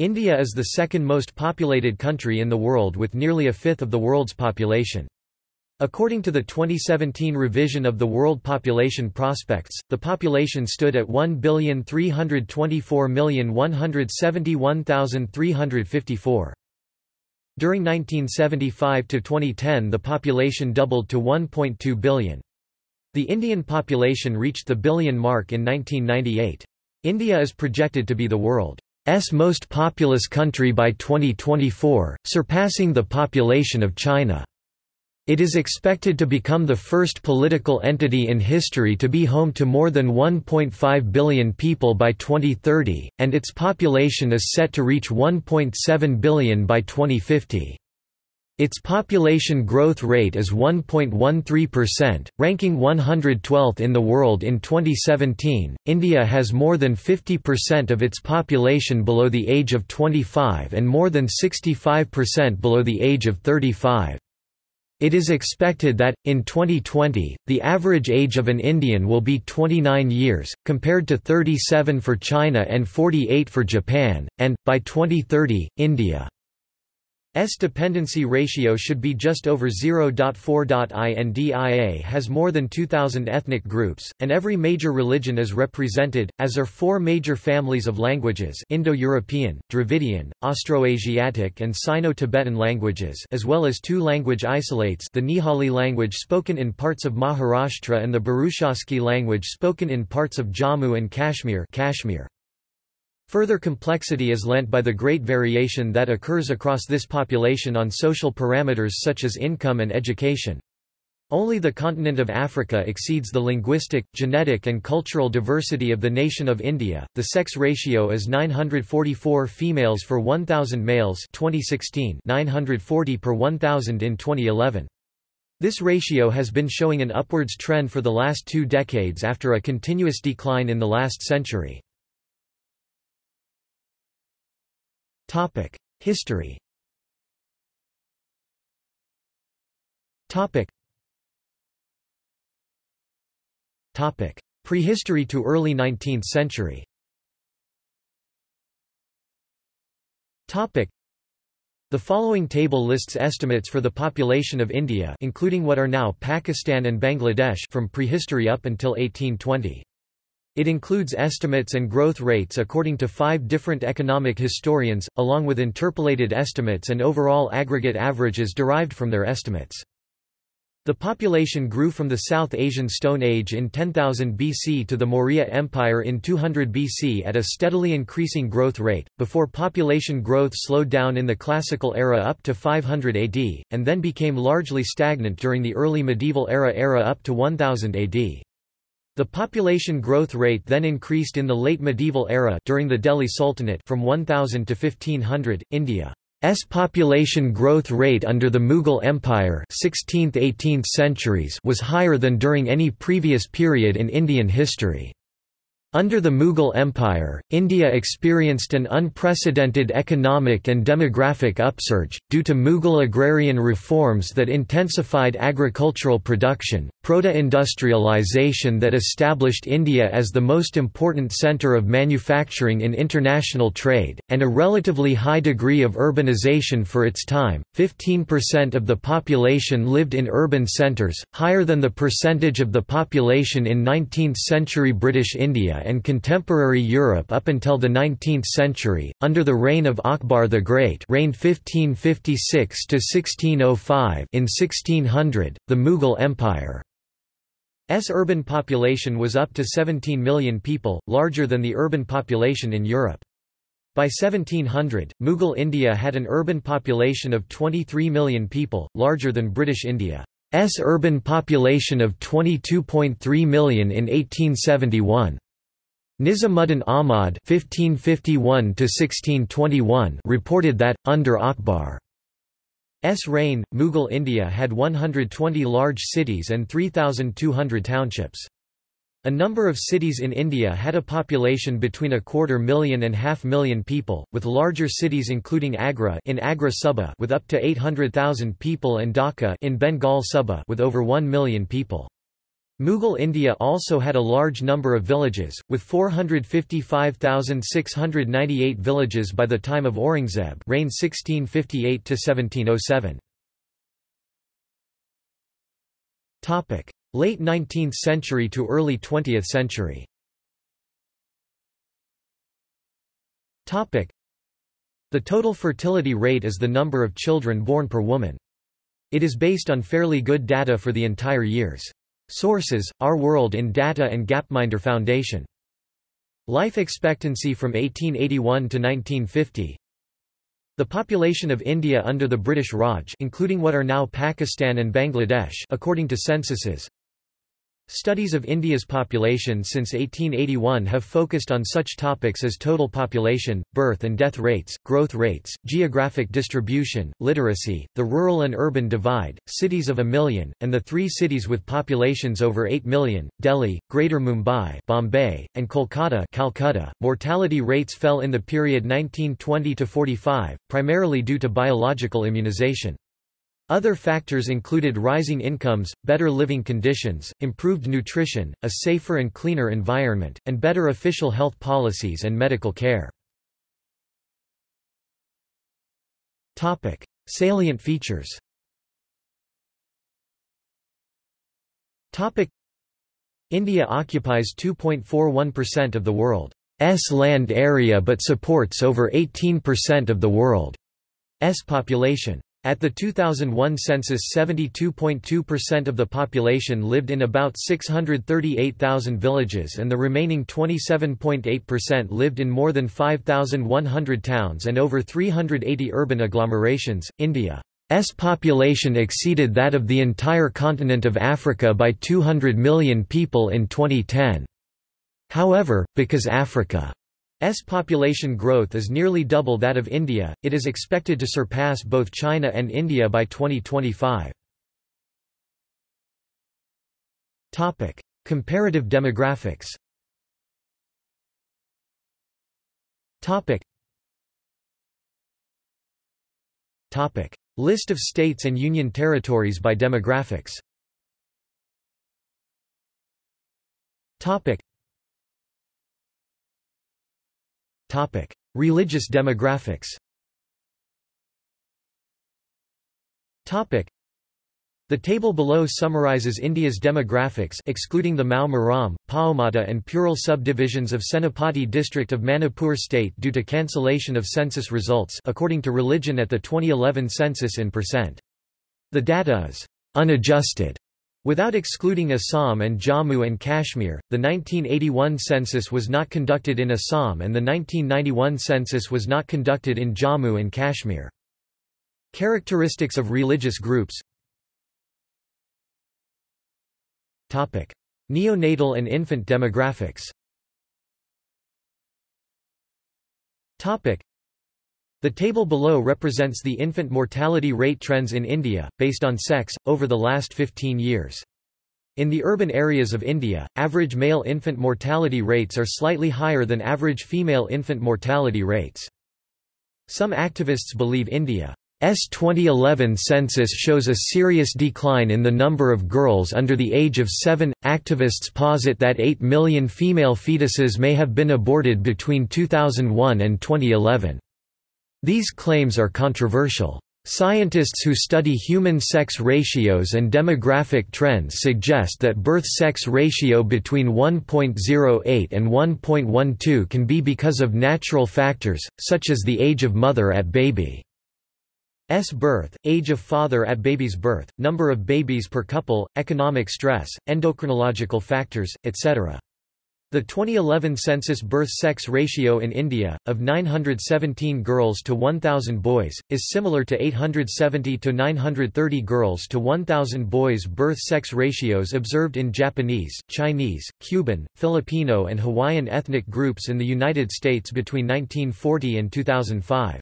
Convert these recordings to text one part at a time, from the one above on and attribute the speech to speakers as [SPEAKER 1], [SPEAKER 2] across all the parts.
[SPEAKER 1] India is the second most populated country in the world with nearly a fifth of the world's population. According to the 2017 revision of the World Population Prospects, the population stood at 1,324,171,354. During 1975 to 2010 the population doubled to 1.2 billion. The Indian population reached the billion mark in 1998. India is projected to be the world's most populous country by 2024, surpassing the population of China. It is expected to become the first political entity in history to be home to more than 1.5 billion people by 2030, and its population is set to reach 1.7 billion by 2050. Its population growth rate is 1.13%, ranking 112th in the world in 2017. India has more than 50% of its population below the age of 25 and more than 65% below the age of 35. It is expected that, in 2020, the average age of an Indian will be 29 years, compared to 37 for China and 48 for Japan, and, by 2030, India S dependency ratio should be just over 0.4. India has more than 2,000 ethnic groups, and every major religion is represented, as are four major families of languages Indo-European, Dravidian, Austroasiatic and Sino-Tibetan languages as well as two language isolates the Nihali language spoken in parts of Maharashtra and the Burushaski language spoken in parts of Jammu and Kashmir Kashmir. Further complexity is lent by the great variation that occurs across this population on social parameters such as income and education. Only the continent of Africa exceeds the linguistic, genetic and cultural diversity of the nation of India. The sex ratio is 944 females for 1000 males, 2016, 940 per 1000 in 2011. This ratio has been showing an upwards trend for the last two decades after a continuous decline in the last century.
[SPEAKER 2] History.
[SPEAKER 1] Prehistory to early 19th century. The following table lists estimates for the population of India including what are now Pakistan and Bangladesh from prehistory up until 1820. It includes estimates and growth rates according to five different economic historians, along with interpolated estimates and overall aggregate averages derived from their estimates. The population grew from the South Asian Stone Age in 10,000 BC to the Maurya Empire in 200 BC at a steadily increasing growth rate, before population growth slowed down in the Classical era up to 500 AD, and then became largely stagnant during the early medieval era era up to 1000 AD. The population growth rate then increased in the late medieval era during the Delhi Sultanate from 1000 to 1500. India's population growth rate under the Mughal Empire 16th–18th centuries was higher than during any previous period in Indian history. Under the Mughal Empire, India experienced an unprecedented economic and demographic upsurge, due to Mughal agrarian reforms that intensified agricultural production, proto-industrialization that established India as the most important centre of manufacturing in international trade, and a relatively high degree of urbanization for its time. 15% of the population lived in urban centres, higher than the percentage of the population in 19th-century British India and contemporary Europe up until the 19th century, under the reign of Akbar the Great reigned 1556–1605 in 1600, the Mughal Empire's urban population was up to 17 million people, larger than the urban population in Europe. By 1700, Mughal India had an urban population of 23 million people, larger than British India's urban population of 22.3 million in 1871. Nizamuddin Ahmad (1551–1621) reported that under Akbar's reign, Mughal India had 120 large cities and 3,200 townships. A number of cities in India had a population between a quarter million and half million people, with larger cities including Agra in Agra Suba with up to 800,000 people and Dhaka in Bengal Suba with over 1 million people. Mughal India also had a large number of villages, with 455,698 villages by the time of Aurangzeb reigned 1658–1707. Late 19th century to early 20th century The total fertility rate is the number of children born per woman. It is based on fairly good data for the entire years. Sources, Our World in Data and Gapminder Foundation. Life expectancy from 1881 to 1950 The population of India under the British Raj including what are now Pakistan and Bangladesh according to censuses Studies of India's population since 1881 have focused on such topics as total population, birth and death rates, growth rates, geographic distribution, literacy, the rural and urban divide, cities of a million, and the three cities with populations over 8 million, Delhi, Greater Mumbai Bombay, and Kolkata Calcutta. .Mortality rates fell in the period 1920 to 45, primarily due to biological immunization. Other factors included rising incomes, better living conditions, improved nutrition, a safer and cleaner environment, and better official health policies and medical care. Topic. Salient features Topic. India occupies 2.41% of the world's land area but supports over 18% of the world's population. At the 2001 census 72.2% of the population lived in about 638,000 villages and the remaining 27.8% lived in more than 5,100 towns and over 380 urban agglomerations. India's population exceeded that of the entire continent of Africa by 200 million people in 2010. However, because Africa S population growth is nearly double that of India, it is expected to surpass both China and India by 2025. Topic: Comparative demographics. List of states and union territories by demographics. Religious demographics. Topic: The table below summarizes India's demographics excluding the Mao Maram, Paomata and Purul subdivisions of Senapati district of Manipur state due to cancellation of census results according to religion at the 2011 census in percent. The data is unadjusted Without excluding Assam and Jammu and Kashmir, the 1981 census was not conducted in Assam and the 1991 census was not conducted in Jammu and Kashmir. Characteristics of religious groups Neonatal and infant demographics the table below represents the infant mortality rate trends in India, based on sex, over the last 15 years. In the urban areas of India, average male infant mortality rates are slightly higher than average female infant mortality rates. Some activists believe India's 2011 census shows a serious decline in the number of girls under the age of 7. Activists posit that 8 million female fetuses may have been aborted between 2001 and 2011. These claims are controversial. Scientists who study human sex ratios and demographic trends suggest that birth-sex ratio between 1.08 and 1.12 can be because of natural factors, such as the age of mother at baby's birth, age of father at baby's birth, number of babies per couple, economic stress, endocrinological factors, etc. The 2011 census birth-sex ratio in India, of 917 girls to 1,000 boys, is similar to 870 to 930 girls to 1,000 boys birth-sex ratios observed in Japanese, Chinese, Cuban, Filipino and Hawaiian ethnic groups in the United States between 1940 and 2005.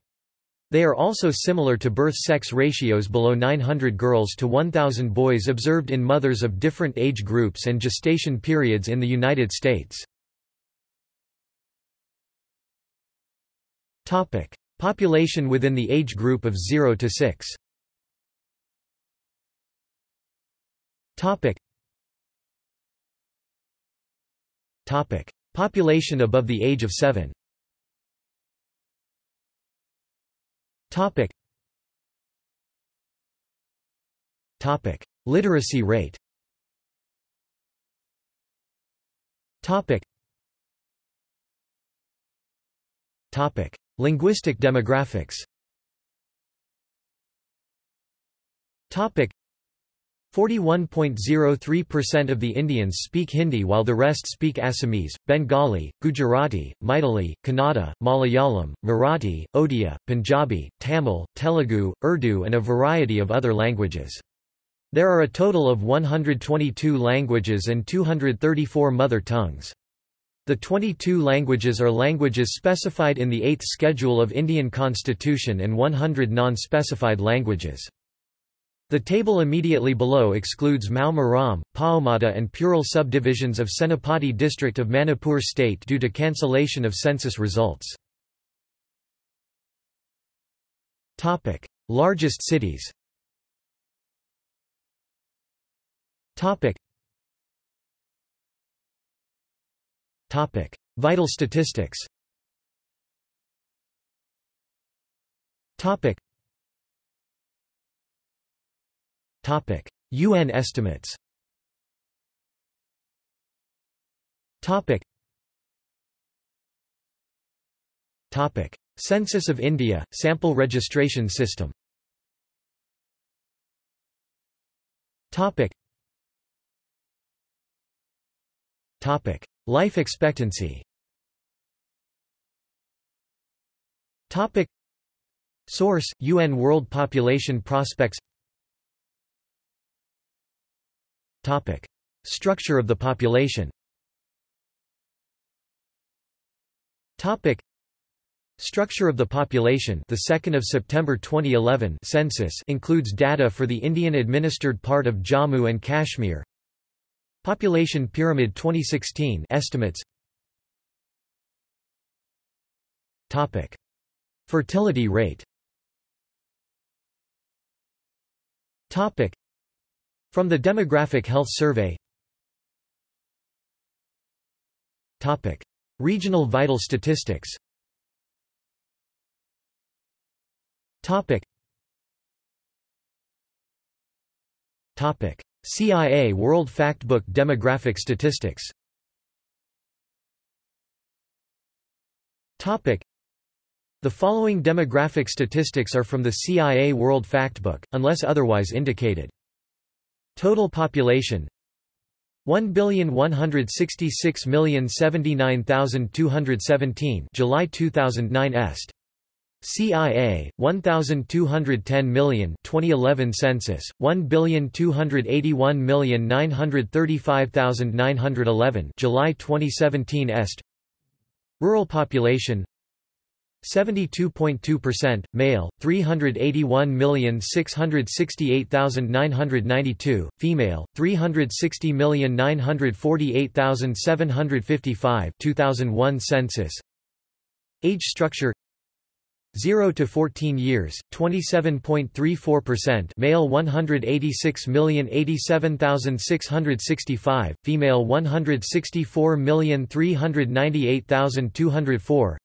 [SPEAKER 1] They are also similar to birth-sex ratios below 900 girls to 1,000 boys observed in mothers of different age groups and gestation periods in the United States. Population within the age group of 0 to 6 Topic Topic. Population above the age of 7 Topic. Topic. Literacy rate Topic. Topic. Linguistic demographics Topic. 41.03% of the Indians speak Hindi while the rest speak Assamese, Bengali, Gujarati, Maithili, Kannada, Malayalam, Marathi, Odia, Punjabi, Tamil, Telugu, Urdu and a variety of other languages. There are a total of 122 languages and 234 mother tongues. The 22 languages are languages specified in the 8th Schedule of Indian Constitution and 100 non-specified languages. The table immediately below excludes Mao Maram, and Purul subdivisions of Senapati district of Manipur state due to cancellation of census results. Largest cities. Vital statistics Topic: UN estimates. Topic. Topic: Census of India sample registration system. Topic. Topic: Life expectancy. Topic. Source: UN World Population Prospects Topic. Structure of the population. Topic. Structure of the population. The 2nd of September 2011 census includes data for the Indian administered part of Jammu and Kashmir. Population Pyramid 2016 estimates. Topic. Fertility rate. Topic from the Demographic Health Survey Topic. Regional vital statistics Topic. Topic. CIA World Factbook Demographic Statistics Topic. The following demographic statistics are from the CIA World Factbook, unless otherwise indicated. Total population? 1,166,079,217 July 2009 est. CIA 1210 million 2011 census 1,281,935,911 July 2017 est. Rural population 72.2%, male, 381,668,992, female, 360,948,755 2001 census. Age structure 0 to 14 years 27.34% male 186,087,665 female 164,398,204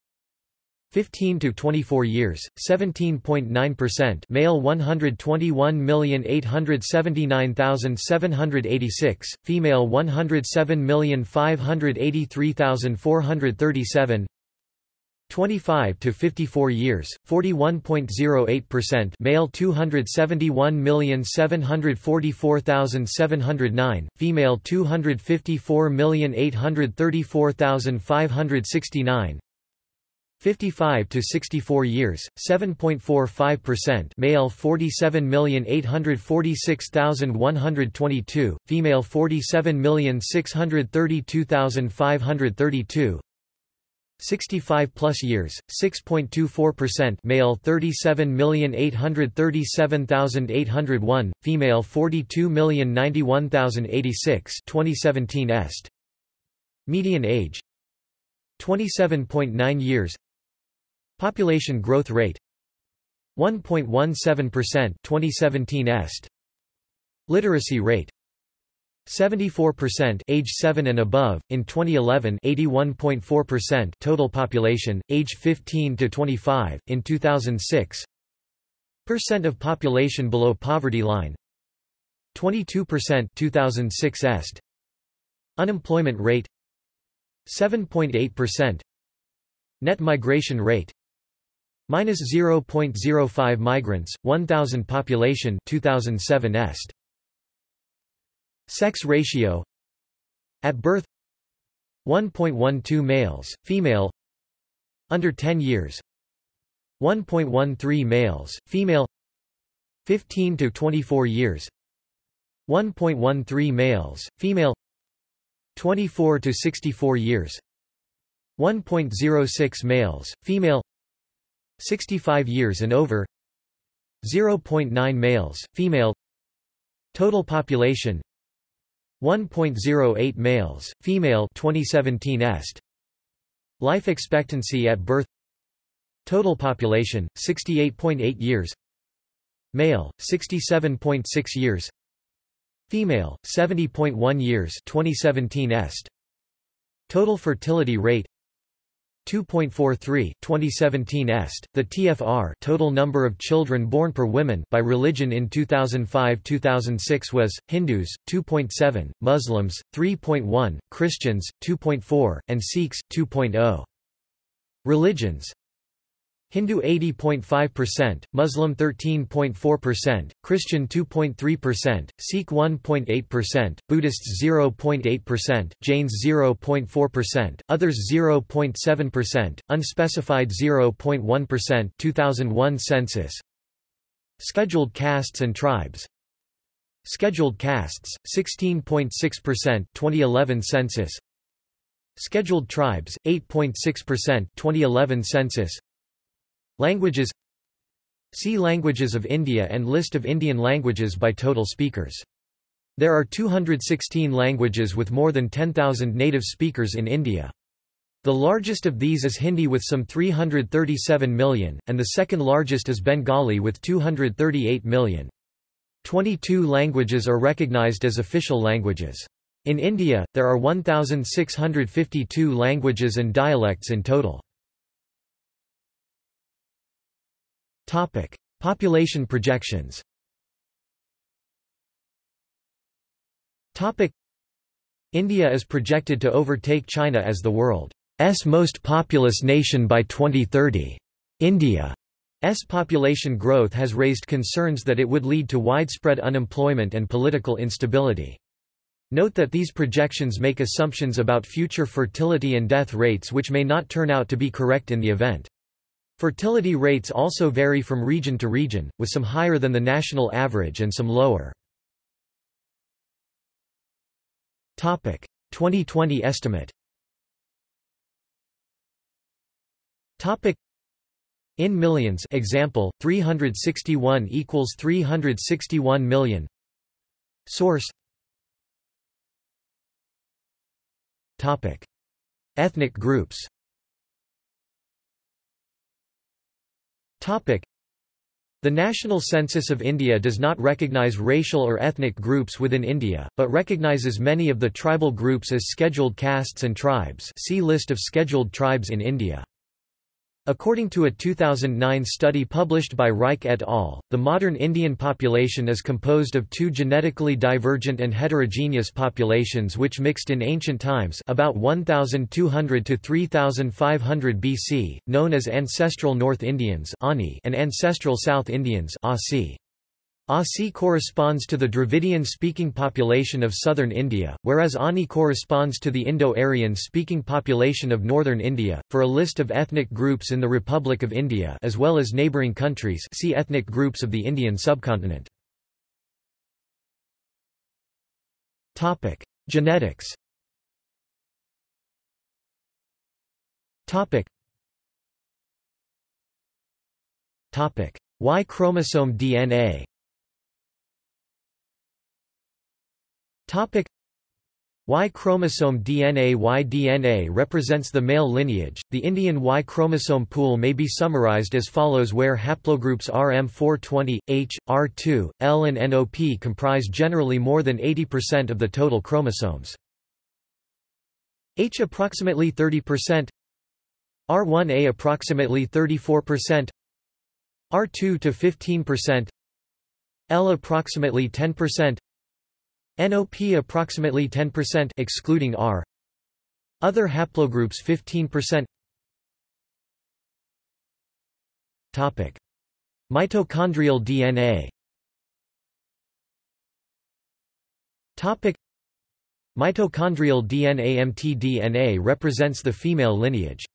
[SPEAKER 1] 15 to 24 years 17.9% male 121,879,786 female 107,583,437 25 to 54 years 41.08% male 271,744,709 female 254,834,569 55 to 64 years 7.45% male 47846122 female 47632532 65 plus years 6.24% male 37837801 female 42091086 2017 est. median age. 27.9 years Population growth rate 1.17% 2017 est. Literacy rate 74% age 7 and above in 2011 81.4% total population age 15 to 25 in 2006 percent of population below poverty line 22% 2006 est. Unemployment rate 7.8% net migration rate minus 0.05 migrants 1000 population 2007 est. Sex ratio. At birth. 1.12 males, female. Under 10 years. 1.13 males, female. 15 to 24 years. 1.13 males, female. 24 to 64 years. 1.06 males, female 65 years and over. 0.9 males, female. Total population. 1.08 males, female. 2017 est. Life expectancy at birth. Total population, 68.8 years. Male, 67.6 years. Female, 70.1 years 2017 est. Total fertility rate 2.43 2017 est the TFR total number of children born per women by religion in 2005-2006 was Hindus 2.7 Muslims 3.1 Christians 2.4 and Sikhs 2.0 Religions Hindu 80.5%, Muslim 13.4%, Christian 2.3%, Sikh 1.8%, Buddhists 0.8%, Jains 0.4%, others 0.7%, unspecified 0.1% 2001 census. Scheduled castes and tribes. Scheduled castes 16.6% 2011 census. Scheduled tribes 8.6% 2011 census Languages See Languages of India and List of Indian languages by total speakers. There are 216 languages with more than 10,000 native speakers in India. The largest of these is Hindi with some 337 million, and the second largest is Bengali with 238 million. 22 languages are recognized as official languages. In India, there are 1,652 languages and dialects in total. Topic: Population projections. Topic: India is projected to overtake China as the world's most populous nation by 2030. India's population growth has raised concerns that it would lead to widespread unemployment and political instability. Note that these projections make assumptions about future fertility and death rates which may not turn out to be correct in the event. Fertility rates also vary from region to region, with some higher than the national average and some lower. 2020 estimate. In millions example 361 equals 361 million. Source. Topic. Ethnic groups The National Census of India does not recognise racial or ethnic groups within India, but recognises many of the tribal groups as scheduled castes and tribes see List of scheduled tribes in India. According to a 2009 study published by Reich et al., the modern Indian population is composed of two genetically divergent and heterogeneous populations which mixed in ancient times about 1200 to 3500 BC, known as ancestral North Indians and ancestral South Indians. Asi corresponds to the Dravidian-speaking population of southern India, whereas Ani corresponds to the Indo-Aryan speaking population of northern India. For a list of ethnic groups in the Republic of India as well as neighbouring countries see ethnic groups of the Indian subcontinent. Topic: Genetics. Topic: Y chromosome DNA. Topic Y chromosome DNA Y DNA represents the male lineage. The Indian Y chromosome pool may be summarized as follows where haplogroups RM420, H, R2, L and NOP comprise generally more than 80% of the total chromosomes. H approximately 30%, R1A approximately 34%, R2 to 15%, L approximately 10%, NOP approximately 10% excluding R. Other haplogroups 15%. Topic: Mitochondrial DNA. Topic: Mitochondrial DNA mtDNA represents the female lineage.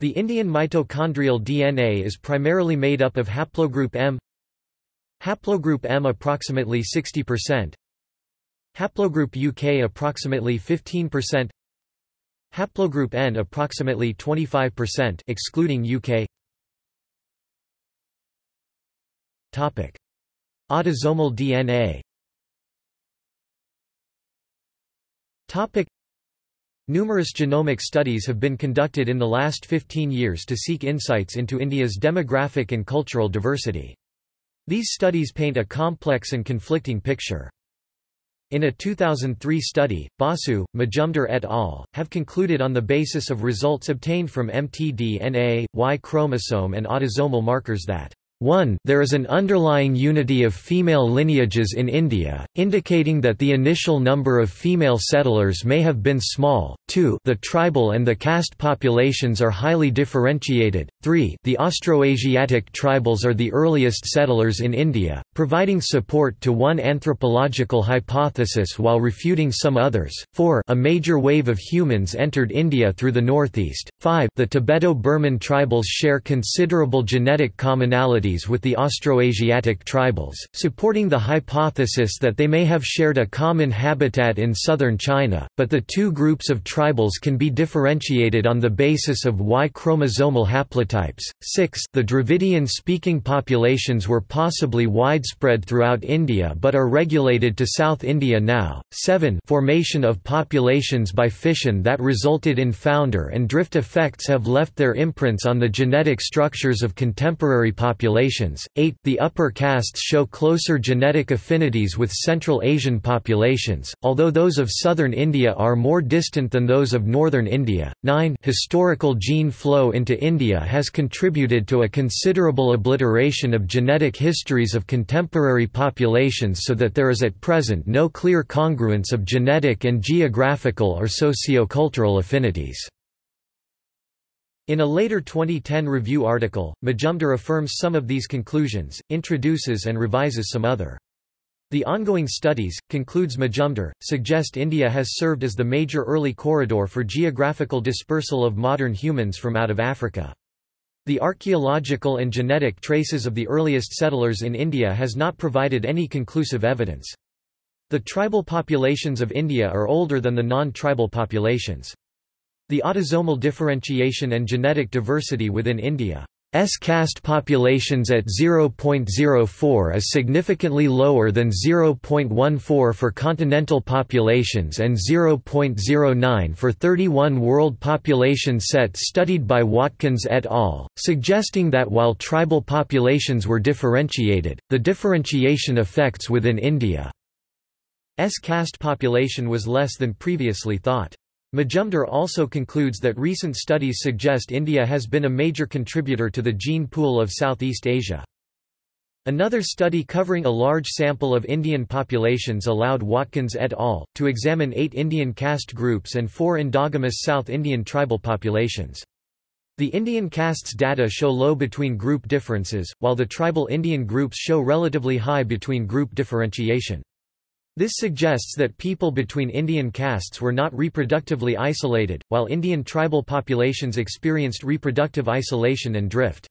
[SPEAKER 1] The Indian mitochondrial DNA is primarily made up of haplogroup M Haplogroup M approximately 60% Haplogroup UK approximately 15%. Haplogroup N approximately 25% excluding UK. Topic: Autosomal DNA. Topic: Numerous genomic studies have been conducted in the last 15 years to seek insights into India's demographic and cultural diversity. These studies paint a complex and conflicting picture. In a 2003 study, Basu, Majumdar et al. have concluded on the basis of results obtained from mtDNA, Y chromosome and autosomal markers that 1 There is an underlying unity of female lineages in India, indicating that the initial number of female settlers may have been small. 2 The tribal and the caste populations are highly differentiated. 3 The Austroasiatic tribals are the earliest settlers in India, providing support to one anthropological hypothesis while refuting some others. 4 A major wave of humans entered India through the northeast. 5 The Tibeto-Burman tribals share considerable genetic commonality with the Austroasiatic tribals, supporting the hypothesis that they may have shared a common habitat in southern China, but the two groups of tribals can be differentiated on the basis of Y chromosomal haplotypes. 6 The Dravidian-speaking populations were possibly widespread throughout India but are regulated to South India now. 7 Formation of populations by fission that resulted in founder and drift effects have left their imprints on the genetic structures of contemporary populations populations. 8. The upper castes show closer genetic affinities with Central Asian populations, although those of southern India are more distant than those of northern India. 9. Historical gene flow into India has contributed to a considerable obliteration of genetic histories of contemporary populations so that there is at present no clear congruence of genetic and geographical or socio-cultural affinities. In a later 2010 review article, Majumdar affirms some of these conclusions, introduces and revises some other. The ongoing studies, concludes Majumdar, suggest India has served as the major early corridor for geographical dispersal of modern humans from out of Africa. The archaeological and genetic traces of the earliest settlers in India has not provided any conclusive evidence. The tribal populations of India are older than the non-tribal populations. The autosomal differentiation and genetic diversity within India's caste populations at 0.04 is significantly lower than 0.14 for continental populations and 0.09 for 31 world population sets studied by Watkins et al., suggesting that while tribal populations were differentiated, the differentiation effects within India's caste population was less than previously thought. Majumdar also concludes that recent studies suggest India has been a major contributor to the gene pool of Southeast Asia. Another study covering a large sample of Indian populations allowed Watkins et al. to examine eight Indian caste groups and four endogamous South Indian tribal populations. The Indian castes data show low between group differences, while the tribal Indian groups show relatively high between group differentiation. This suggests that people between Indian castes were not reproductively isolated, while Indian tribal populations experienced reproductive isolation and drift.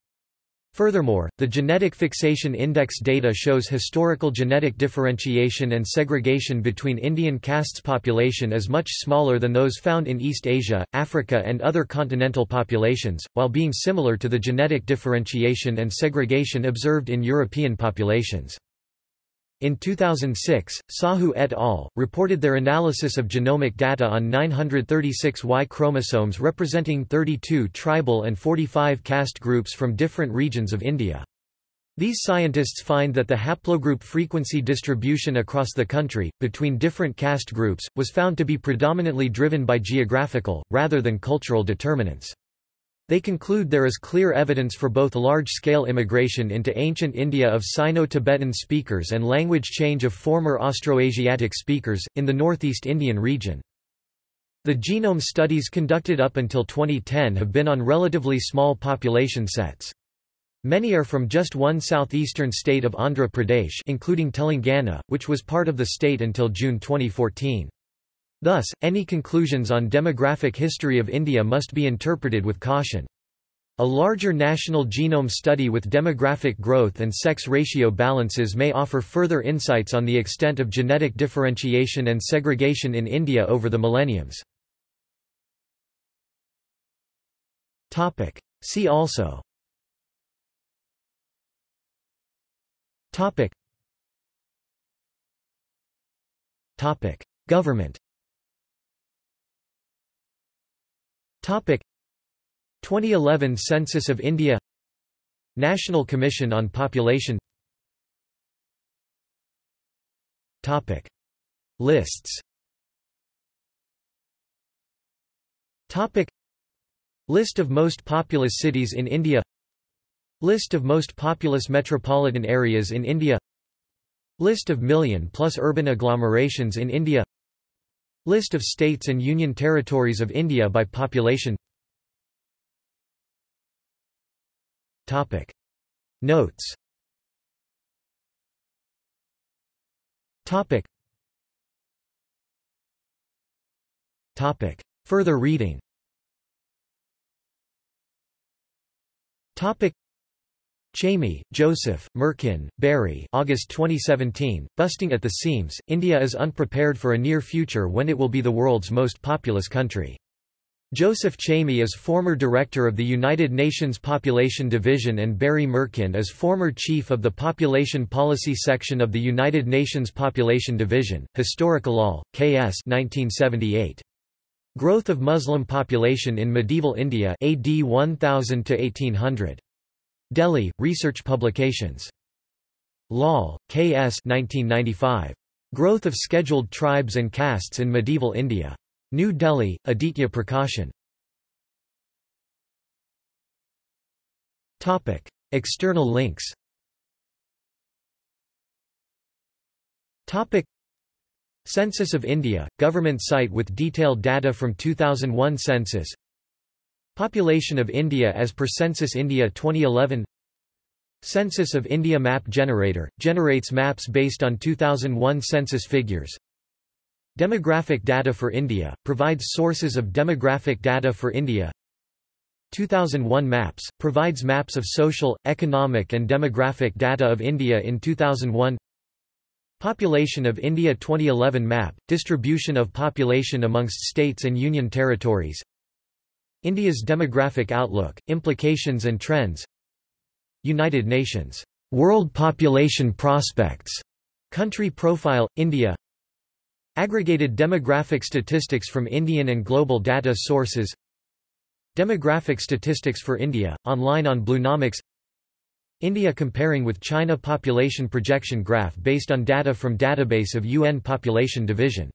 [SPEAKER 1] Furthermore, the Genetic Fixation Index data shows historical genetic differentiation and segregation between Indian castes population is much smaller than those found in East Asia, Africa and other continental populations, while being similar to the genetic differentiation and segregation observed in European populations. In 2006, Sahu et al. reported their analysis of genomic data on 936 Y chromosomes representing 32 tribal and 45 caste groups from different regions of India. These scientists find that the haplogroup frequency distribution across the country, between different caste groups, was found to be predominantly driven by geographical, rather than cultural determinants. They conclude there is clear evidence for both large-scale immigration into ancient India of Sino-Tibetan speakers and language change of former Austroasiatic speakers, in the northeast Indian region. The genome studies conducted up until 2010 have been on relatively small population sets. Many are from just one southeastern state of Andhra Pradesh including Telangana, which was part of the state until June 2014. Thus, any conclusions on demographic history of India must be interpreted with caution. A larger national genome study with demographic growth and sex ratio balances may offer further insights on the extent of genetic differentiation and segregation in India over the millenniums. See also. Government Topic. 2011 Census of India. National Commission on Population. Topic. Lists. Topic. List of most populous cities in India. List of most populous metropolitan areas in India. List of million plus urban agglomerations in India List of states and union territories of India by population Topic. Notes Topic. Topic. Further reading Topic. Chamie, Joseph, Mirkin, Barry August 2017, Busting at the Seams, India is unprepared for a near future when it will be the world's most populous country. Joseph Chamie is former director of the United Nations Population Division and Barry Mirkin is former chief of the Population Policy Section of the United Nations Population Division, Historical Lal, K.S. 1978. Growth of Muslim population in medieval India AD 1000 to 1800. Delhi, Research Publications. Lal, K.S. 1995. Growth of Scheduled Tribes and Castes in Medieval India. New Delhi, Aditya Prakashan. Topic. External links Topic. Census of India, government site with detailed data from 2001 census Population of India as per Census India 2011 Census of India Map Generator, generates maps based on 2001 census figures. Demographic data for India, provides sources of demographic data for India. 2001 Maps, provides maps of social, economic and demographic data of India in 2001 Population of India 2011 Map, distribution of population amongst states and union territories India's demographic outlook, implications and trends. United Nations. World Population Prospects. Country Profile, India. Aggregated demographic statistics from Indian and global data sources. Demographic statistics for India, online on Bluenomics. India comparing with China population projection graph based on data from database of UN Population Division